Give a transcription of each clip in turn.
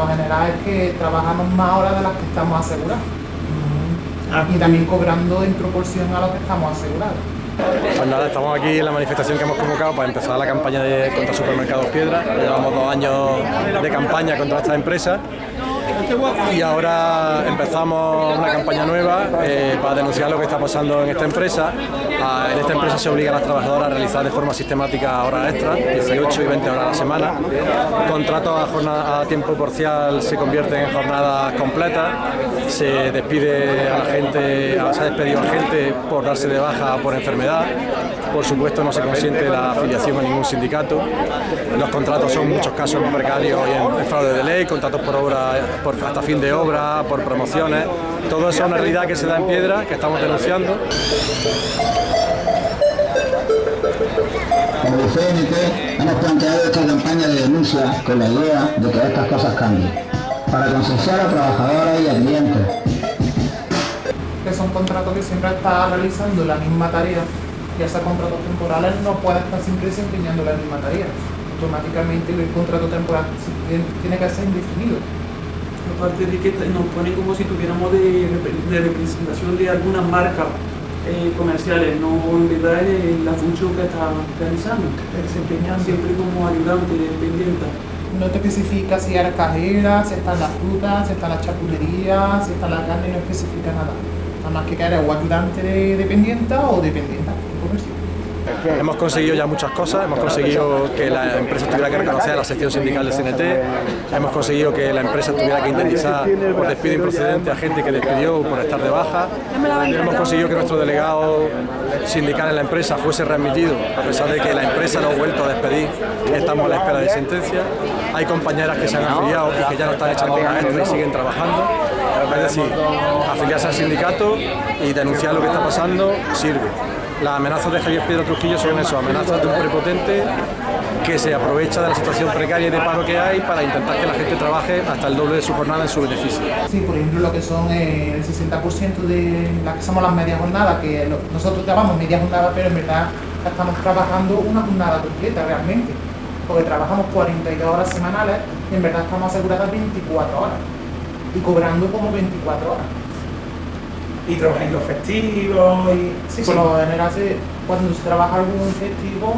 Lo general es que trabajamos más horas de las que estamos asegurados. Y también cobrando en proporción a lo que estamos asegurados. Pues nada, estamos aquí en la manifestación que hemos convocado para empezar la campaña de, contra Supermercados Piedra. Llevamos dos años de campaña contra esta empresa y ahora empezamos una campaña nueva eh, para denunciar lo que está pasando en esta empresa. Ah, en esta empresa se obliga a las trabajadoras a realizar de forma sistemática horas extras, 18 y 20 horas a la semana. Contratos a, jornada, a tiempo parcial se convierten en jornadas completas. Se despide a la gente, se ha despedido a gente por darse de baja por enfermedad. Por supuesto no se consiente la afiliación a ningún sindicato. Los contratos son muchos casos precarios y en, fraude de ley, contratos por obra, hasta fin de obra, por promociones. Todo eso es una realidad que se da en piedra, que estamos denunciando. Como CNT hemos planteado esta campaña de denuncia con la idea de que estas cosas cambien, para concienciar a trabajadoras y a clientes. Que son contratos que siempre está realizando la misma tarea y esos contratos temporales no pueden estar siempre desempeñando la misma tarea. Automáticamente el contrato temporal tiene- que ser indefinido. Aparte de que nos ponen como si tuviéramos de representación de algunas marcas eh, comerciales, no en verdad es la función que está realizando, Desempeñando. siempre como ayudante, dependiente. No te especifica si eres cajera, si están las frutas, si están las chapulerías, si está la carne, no especifica nada. Nada más que que o ayudante de dependiente o dependiente comercial. Hemos conseguido ya muchas cosas, hemos conseguido que la empresa tuviera que reconocer a la sección sindical del CNT, hemos conseguido que la empresa tuviera que indemnizar por despido improcedente a gente que despidió por estar de baja, hemos conseguido que nuestro delegado sindical en la empresa fuese readmitido, a pesar de que la empresa lo ha vuelto a despedir, estamos a la espera de sentencia, hay compañeras que se han afiliado y que ya no están echando horas extra y siguen trabajando, es decir, afiliarse al sindicato y denunciar lo que está pasando sirve. Las amenazas de Javier Pedro Trujillo son eso, amenazas de un prepotente que se aprovecha de la situación precaria y de paro que hay para intentar que la gente trabaje hasta el doble de su jornada en su beneficio. Sí, por ejemplo, lo que son eh, el 60% de las que somos las medias jornadas, que nosotros llamamos media jornada, pero en verdad estamos trabajando una jornada completa realmente, porque trabajamos 42 horas semanales y en verdad estamos aseguradas 24 horas y cobrando como 24 horas. y trabajáis los festivos y... Sí, por lo general, se- cuando se trabaja algún festivo,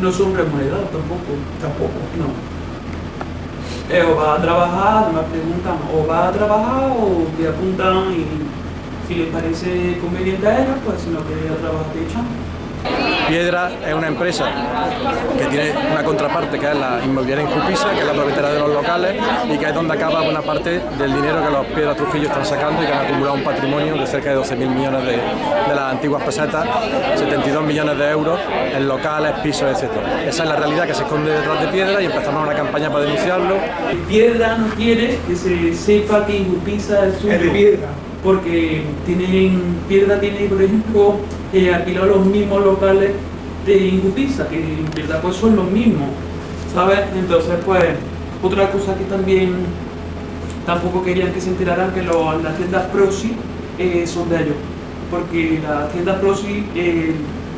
No son remunerados tampoco. Tampoco. No. Eh, o va a trabajar, me preguntan, o va a trabajar o te apuntan y si les parece conveniente a ellos, pues si no queréis ir a trabajar te echan. Piedra es una empresa que tiene una contraparte que es la inmobiliaria Incupisa, que es la propietaria de los locales y que es donde acaba buena parte del dinero que los Piedras Trujillo están sacando y que han acumulado un patrimonio de cerca de 12.000 millones de, de las antiguas pesetas, 72 millones de euros en locales, pisos, etc. Esa es la realidad que se esconde detrás de Piedra y empezamos una campaña para denunciarlo. Piedra no quiere que se sepa que Injusticia es suyo. Es de piedra. Porque tienen, Piedra tiene, por ejemplo, eh, alquilado los mismos locales de Injusticia, que en verdad pues son los mismos, ¿sabes? Entonces, pues, otra cosa que también tampoco querían que se enteraran que lo- las tiendas Proxy eh, son de ellos. Porque las tiendas Proxy, eh,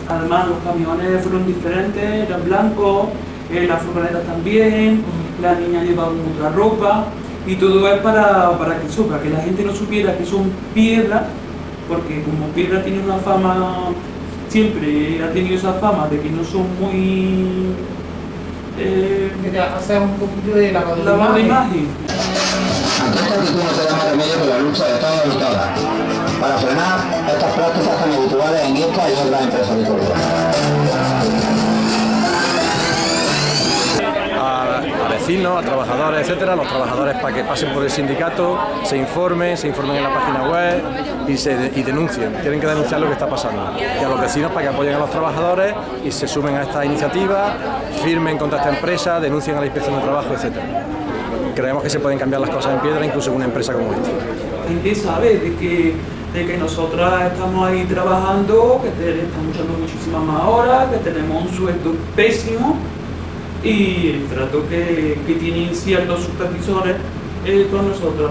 además los camiones fueron diferentes, eran blancos, eh, las furgonetas también, las niñas llevaban otra ropa y todo es para, para que eso, para que la gente no supiera que son piedras, porque como piedra tiene una fama, siempre ha tenido esa fama de que no son muy... Eh, que hacer un poquito de lavado de lavado imagen. imagen. Remedio que la lucha de todos y todas, para frenar estas prácticas tan habituales en esta y otras empresas de a, vecinos, a trabajadores, etcétera, los trabajadores para que pasen por el sindicato, se informen, se informen en la página web y, se, y denuncien. Tienen que denunciar lo que está pasando. Y a los vecinos para que apoyen a los trabajadores y se sumen a esta iniciativa, firmen contra esta empresa, denuncien a la inspección de trabajo, etcétera. Creemos que se pueden cambiar las cosas en piedra, incluso en una empresa como esta. La gente sabe de que, de que nosotras estamos ahí trabajando, que estamos echando muchísimas más horas, que tenemos un sueldo pésimo y el trato que, que tienen ciertos supervisores eh, con nosotros.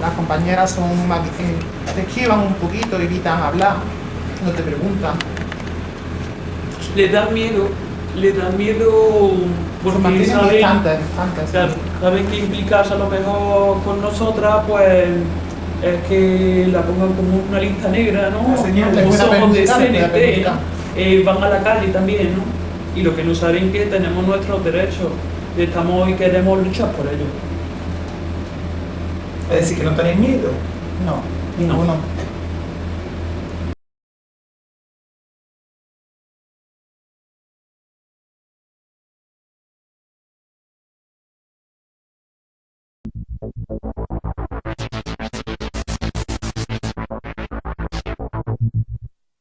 Las compañeras son más que te esquivan un poquito, evitan hablar, no te preguntan. Les da miedo, les da miedo porque saben, distantes, distantes. claro, saben que implicarse a lo mejor con nosotras, pues es que la pongan como una lista negra, ¿no? Señal, como somos de. Eh, van a la calle también, ¿no? Y lo que no saben que tenemos nuestros derechos, y estamos y queremos luchar por ellos. Es decir, que no tenéis miedo. No, ninguno.